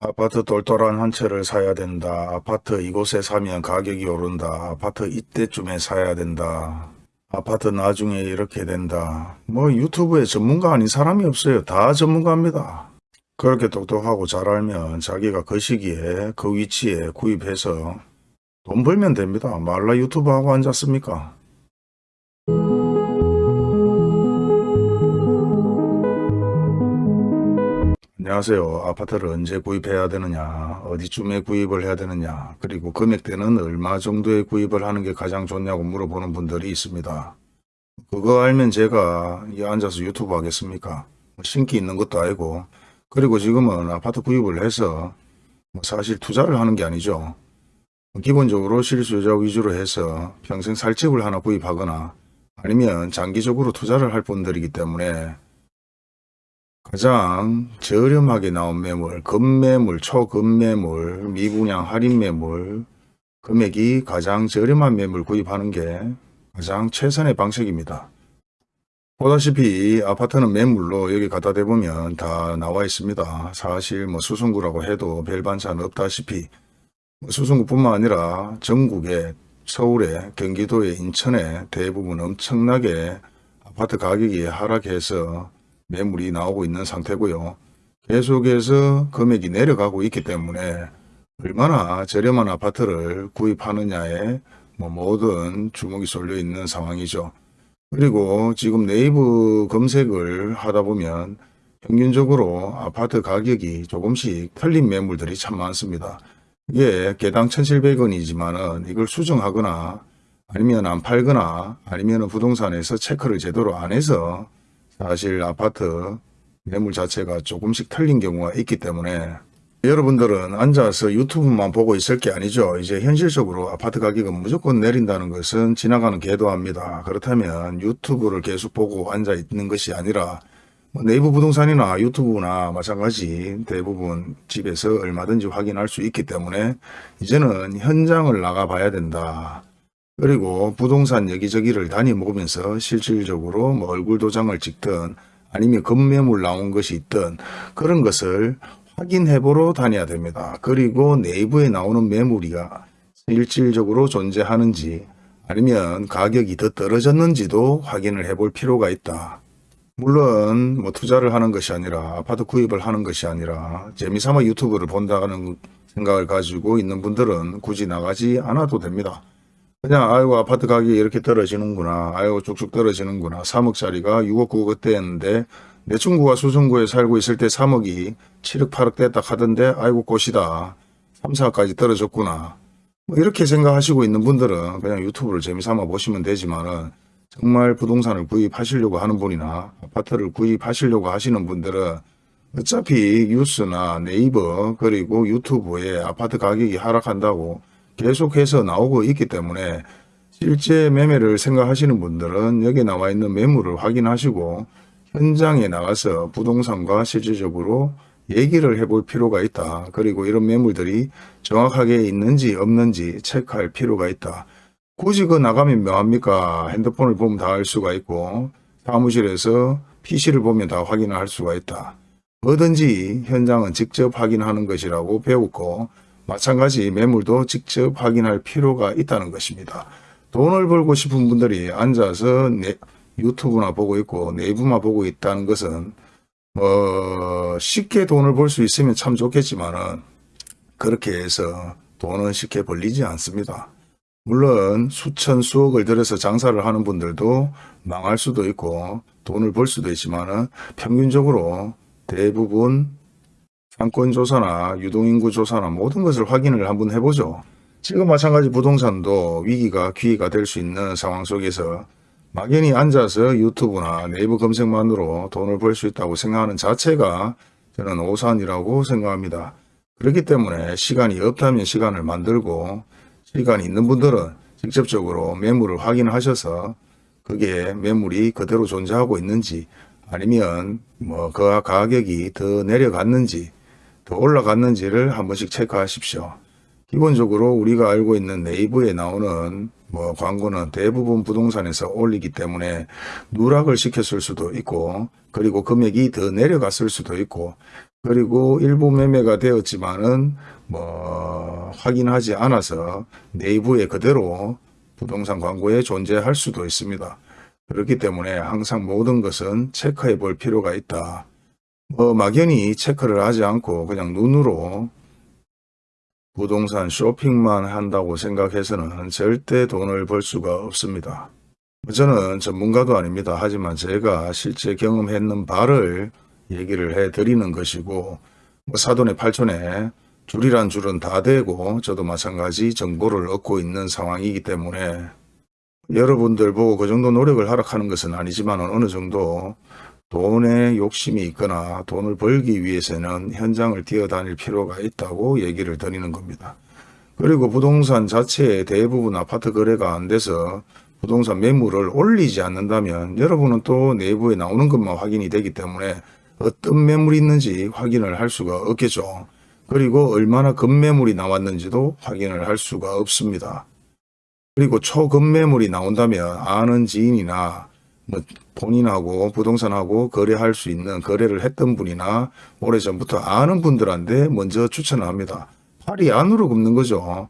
아파트 똘똘한 한 채를 사야 된다. 아파트 이곳에 사면 가격이 오른다. 아파트 이때쯤에 사야 된다. 아파트 나중에 이렇게 된다. 뭐 유튜브에 전문가 아닌 사람이 없어요. 다 전문가입니다. 그렇게 똑똑하고 잘 알면 자기가 그 시기에 그 위치에 구입해서 돈 벌면 됩니다. 말라 유튜브 하고 앉았습니까? 안녕하세요. 아파트를 언제 구입해야 되느냐, 어디쯤에 구입을 해야 되느냐, 그리고 금액대는 얼마 정도에 구입을 하는 게 가장 좋냐고 물어보는 분들이 있습니다. 그거 알면 제가 이 앉아서 유튜브 하겠습니까? 뭐 신기 있는 것도 아니고, 그리고 지금은 아파트 구입을 해서 뭐 사실 투자를 하는 게 아니죠. 기본적으로 실수요자 위주로 해서 평생 살 집을 하나 구입하거나 아니면 장기적으로 투자를 할 분들이기 때문에 가장 저렴하게 나온 매물, 급매물, 초급매물, 미분양 할인 매물, 금액이 가장 저렴한 매물 구입하는 게 가장 최선의 방식입니다. 보다시피 아파트는 매물로 여기 갖다 대보면 다 나와 있습니다. 사실 뭐 수성구라고 해도 별 반찬 없다시피 뭐 수성구뿐만 아니라 전국에 서울에 경기도에 인천에 대부분 엄청나게 아파트 가격이 하락해서 매물이 나오고 있는 상태고요. 계속해서 금액이 내려가고 있기 때문에 얼마나 저렴한 아파트를 구입하느냐에 뭐 모든 주목이 쏠려 있는 상황이죠. 그리고 지금 네이버 검색을 하다 보면 평균적으로 아파트 가격이 조금씩 틀린 매물들이 참 많습니다. 이게 개당 1,700원이지만은 이걸 수정하거나 아니면 안 팔거나 아니면 부동산에서 체크를 제대로 안 해서 사실 아파트 매물 자체가 조금씩 틀린 경우가 있기 때문에 여러분들은 앉아서 유튜브만 보고 있을 게 아니죠. 이제 현실적으로 아파트 가격은 무조건 내린다는 것은 지나가는 궤도합니다. 그렇다면 유튜브를 계속 보고 앉아 있는 것이 아니라 뭐 네이버 부동산이나 유튜브나 마찬가지 대부분 집에서 얼마든지 확인할 수 있기 때문에 이제는 현장을 나가 봐야 된다. 그리고 부동산 여기저기를 다니면서 실질적으로 뭐 얼굴 도장을 찍든 아니면 급매물 나온 것이 있든 그런 것을 확인해 보러 다녀야 됩니다. 그리고 내부에 나오는 매물이가 실질적으로 존재하는지 아니면 가격이 더 떨어졌는지도 확인을 해 볼 필요가 있다. 물론 뭐 투자를 하는 것이 아니라 아파트 구입을 하는 것이 아니라 재미삼아 유튜브를 본다는 생각을 가지고 있는 분들은 굳이 나가지 않아도 됩니다. 그냥 아이고 아파트 가격이 이렇게 떨어지는구나. 아이고 쭉쭉 떨어지는구나. 3억짜리가 6억 9억 대였는데 내 친구가 수성구에 살고 있을 때 3억이 7억 8억 됐다 하던데 아이고 꽃이다. 3, 4억까지 떨어졌구나. 뭐 이렇게 생각하시고 있는 분들은 그냥 유튜브를 재미삼아 보시면 되지만은 정말 부동산을 구입하시려고 하는 분이나 아파트를 구입하시려고 하시는 분들은 어차피 뉴스나 네이버 그리고 유튜브에 아파트 가격이 하락한다고 계속해서 나오고 있기 때문에 실제 매매를 생각하시는 분들은 여기 나와 있는 매물을 확인하시고 현장에 나가서 부동산과 실질적으로 얘기를 해볼 필요가 있다. 그리고 이런 매물들이 정확하게 있는지 없는지 체크할 필요가 있다. 굳이 그 나가면 뭐합니까? 핸드폰을 보면 다 알 수가 있고 사무실에서 PC를 보면 다 확인을 할 수가 있다. 뭐든지 현장은 직접 확인하는 것이라고 배웠고 마찬가지 매물도 직접 확인할 필요가 있다는 것입니다. 돈을 벌고 싶은 분들이 앉아서 네, 유튜브나 보고 있고 네이버만 보고 있다는 것은 뭐 쉽게 돈을 벌 수 있으면 참 좋겠지만 은 그렇게 해서 돈은 쉽게 벌리지 않습니다. 물론 수천 수억을 들여서 장사를 하는 분들도 망할 수도 있고 돈을 벌 수도 있지만 은 평균적으로 대부분 상권 조사나 유동인구 조사나 모든 것을 확인을 한번 해보죠. 지금 마찬가지 부동산도 위기가 기회가 될 수 있는 상황 속에서 막연히 앉아서 유튜브나 네이버 검색만으로 돈을 벌 수 있다고 생각하는 자체가 저는 오산이라고 생각합니다. 그렇기 때문에 시간이 없다면 시간을 만들고 시간이 있는 분들은 직접적으로 매물을 확인하셔서 그게 매물이 그대로 존재하고 있는지 아니면 뭐 그 가격이 더 내려갔는지 더 올라갔는지를 한 번씩 체크하십시오. 기본적으로 우리가 알고 있는 네이버에 나오는 뭐 광고는 대부분 부동산에서 올리기 때문에 누락을 시켰을 수도 있고 그리고 금액이 더 내려갔을 수도 있고 그리고 일부 매매가 되었지만은 뭐 확인하지 않아서 내부에 그대로 부동산 광고에 존재할 수도 있습니다. 그렇기 때문에 항상 모든 것은 체크해 볼 필요가 있다. 뭐 막연히 체크를 하지 않고 그냥 눈으로 부동산 쇼핑만 한다고 생각해서는 절대 돈을 벌 수가 없습니다. 저는 전문가도 아닙니다. 하지만 제가 실제 경험했는 바를 얘기를 해 드리는 것이고 뭐 사돈의 팔촌에 줄이란 줄은 다 되고 저도 마찬가지 정보를 얻고 있는 상황이기 때문에 여러분들 보고 그 정도 노력을 하락하는 것은 아니지만 어느 정도 돈에 욕심이 있거나 돈을 벌기 위해서는 현장을 뛰어다닐 필요가 있다고 얘기를 드리는 겁니다. 그리고 부동산 자체에 대부분 아파트 거래가 안 돼서 부동산 매물을 올리지 않는다면 여러분은 또 내부에 나오는 것만 확인이 되기 때문에 어떤 매물이 있는지 확인을 할 수가 없겠죠. 그리고 얼마나 급매물이 나왔는지도 확인을 할 수가 없습니다. 그리고 초급매물이 나온다면 아는 지인이나 뭐 본인하고 부동산하고 거래할 수 있는 거래를 했던 분이나 오래전부터 아는 분들한테 먼저 추천을 합니다. 팔이 안으로 굽는 거죠.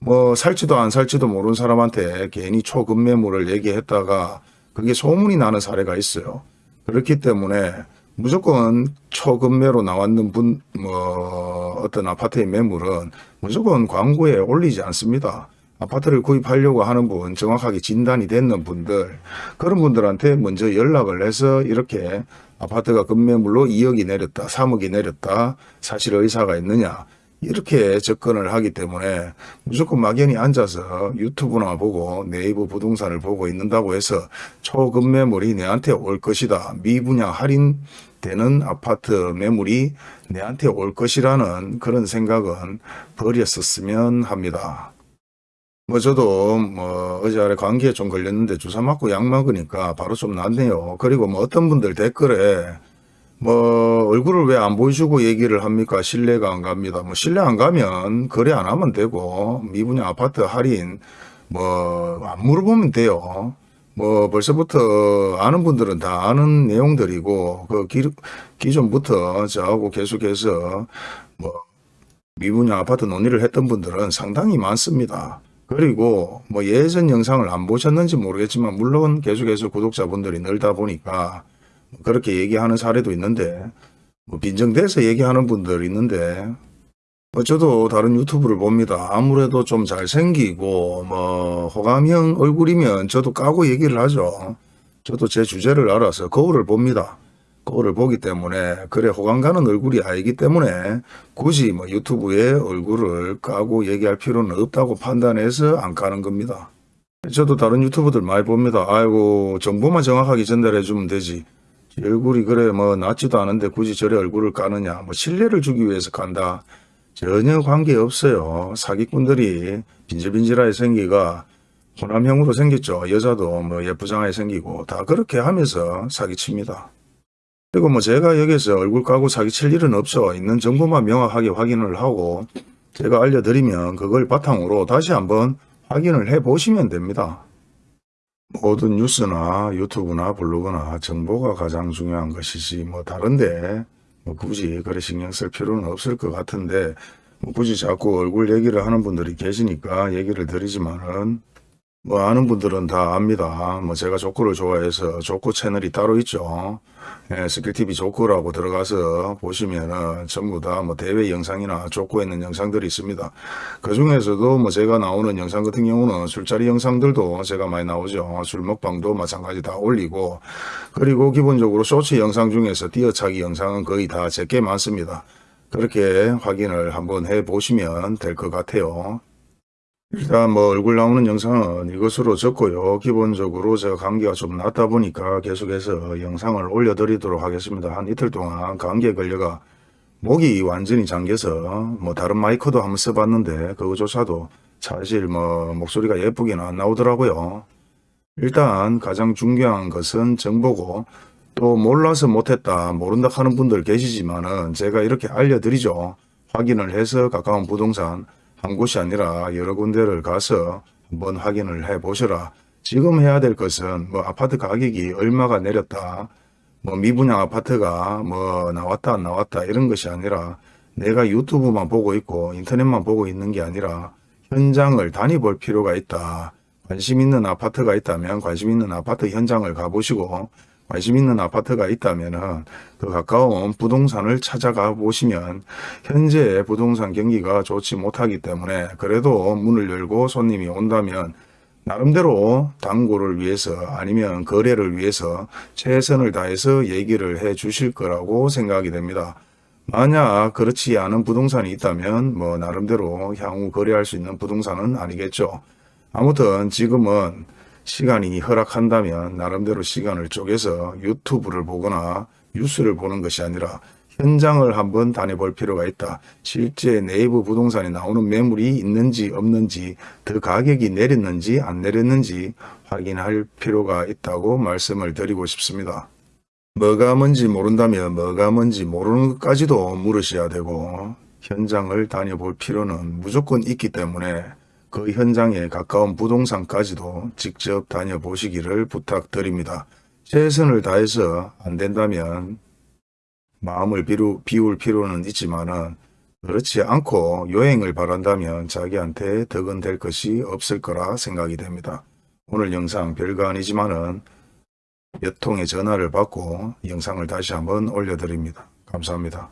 뭐 살지도 안 살지도 모르는 사람한테 괜히 초급매물을 얘기했다가 그게 소문이 나는 사례가 있어요. 그렇기 때문에 무조건 초급매로 나왔는 분, 뭐, 어떤 아파트의 매물은 무조건 광고에 올리지 않습니다. 아파트를 구입하려고 하는 분, 정확하게 진단이 됐는 분들, 그런 분들한테 먼저 연락을 해서 이렇게 아파트가 급매물로 2억이 내렸다, 3억이 내렸다, 사실 의사가 있느냐, 이렇게 접근을 하기 때문에 무조건 막연히 앉아서 유튜브나 보고 네이버 부동산을 보고 있는다고 해서 초급 매물이 내한테 올 것이다. 미분양 할인 되는 아파트 매물이 내한테 올 것이라는 그런 생각은 버렸었으면 합니다. 뭐 저도 뭐 어제 아래 감기에 좀 걸렸는데 주사 맞고 약 먹으니까 바로 좀 낫네요. 그리고 뭐 어떤 분들 댓글에 뭐 얼굴을 왜 안 보여주고 얘기를 합니까? 신뢰가 안 갑니다. 뭐 신뢰 안 가면 거래 안 하면 되고 미분양 아파트 할인 뭐 안 물어보면 돼요. 뭐 벌써부터 아는 분들은 다 아는 내용들이고 그 기, 기존부터 저하고 계속해서 뭐 미분양 아파트 논의를 했던 분들은 상당히 많습니다. 그리고 뭐 예전 영상을 안 보셨는지 모르겠지만 물론 계속해서 구독자분들이 늘다 보니까 그렇게 얘기하는 사례도 있는데 뭐 빈정대서 얘기하는 분들 있는데 뭐 저도 다른 유튜브를 봅니다. 아무래도 좀 잘생기고 뭐 호감형 얼굴이면 저도 까고 얘기를 하죠. 저도 제 주제를 알아서 거울을 봅니다. 거울을 보기 때문에 그래 호감 가는 얼굴이 아니기 때문에 굳이 뭐 유튜브에 얼굴을 까고 얘기할 필요는 없다고 판단해서 안 까는 겁니다. 저도 다른 유튜브들 많이 봅니다. 아이고 정보만 정확하게 전달해 주면 되지. 얼굴이 그래 뭐 낫지도 않은데 굳이 저래 얼굴을 까느냐 뭐 신뢰를 주기 위해서 간다 전혀 관계없어요 사기꾼들이 빈질빈질하게 생기가 호남형으로 생겼죠 여자도 뭐 예쁘장하게 생기고 다 그렇게 하면서 사기칩니다 그리고 뭐 제가 여기서 얼굴 까고 사기칠 일은 없죠 있는 정보만 명확하게 확인을 하고 제가 알려드리면 그걸 바탕으로 다시 한번 확인을 해 보시면 됩니다. 모든 뉴스나 유튜브나 블로그나 정보가 가장 중요한 것이지 뭐 다른데 뭐 굳이 그래 신경 쓸 필요는 없을 것 같은데 뭐 굳이 자꾸 얼굴 얘기를 하는 분들이 계시니까 얘기를 드리지만은 뭐 아는 분들은 다 압니다. 뭐 제가 족구를 좋아해서 족구 채널이 따로 있죠. 예, 스킬TV 족구라고 들어가서 보시면은 전부 다 뭐 대회 영상이나 족구에 있는 영상들이 있습니다. 그 중에서도 뭐 제가 나오는 영상 같은 경우는 술자리 영상들도 제가 많이 나오죠. 술 먹방도 마찬가지 다 올리고 그리고 기본적으로 쇼츠 영상 중에서 뛰어차기 영상은 거의 다 제게 많습니다. 그렇게 확인을 한번 해 보시면 될 것 같아요. 일단 뭐 얼굴 나오는 영상은 이것으로 적고요. 기본적으로 제가 감기가 좀 낫다 보니까 계속해서 영상을 올려드리도록 하겠습니다. 한 이틀 동안 감기에 걸려가 목이 완전히 잠겨서 뭐 다른 마이크도 한번 써봤는데 그거조차도 사실 뭐 목소리가 예쁘게는 안 나오더라고요. 일단 가장 중요한 것은 정보고 또 몰라서 못했다 모른다 하는 분들 계시지만은 제가 이렇게 알려드리죠. 확인을 해서 가까운 부동산 한 곳이 아니라 여러 군데를 가서 한번 확인을 해 보셔라. 지금 해야 될 것은 뭐 아파트 가격이 얼마가 내렸다. 뭐 미분양 아파트가 뭐 나왔다 안 나왔다 이런 것이 아니라 내가 유튜브만 보고 있고 인터넷만 보고 있는 게 아니라 현장을 다녀볼 필요가 있다. 관심 있는 아파트가 있다면 관심 있는 아파트 현장을 가보시고 관심 있는 아파트가 있다면은 그 가까운 부동산을 찾아가 보시면 현재 부동산 경기가 좋지 못하기 때문에 그래도 문을 열고 손님이 온다면 나름대로 당구를 위해서 아니면 거래를 위해서 최선을 다해서 얘기를 해 주실 거라고 생각이 됩니다. 만약 그렇지 않은 부동산이 있다면 뭐 나름대로 향후 거래할 수 있는 부동산은 아니겠죠. 아무튼 지금은 시간이 허락한다면 나름대로 시간을 쪼개서 유튜브를 보거나 뉴스를 보는 것이 아니라 현장을 한번 다녀볼 필요가 있다. 실제 네이버 부동산에 나오는 매물이 있는지 없는지 더 가격이 내렸는지 안 내렸는지 확인할 필요가 있다고 말씀을 드리고 싶습니다. 뭐가 뭔지 모른다면 뭐가 뭔지 모르는 것까지도 물으셔야 되고 현장을 다녀볼 필요는 무조건 있기 때문에 그 현장에 가까운 부동산까지도 직접 다녀보시기를 부탁드립니다. 최선을 다해서 안 된다면 마음을 비루, 비울 필요는 있지만은 그렇지 않고 여행을 바란다면 자기한테 덕은 될 것이 없을 거라 생각이 됩니다. 오늘 영상 별거 아니지만 은 몇 통의 전화를 받고 영상을 다시 한번 올려드립니다. 감사합니다.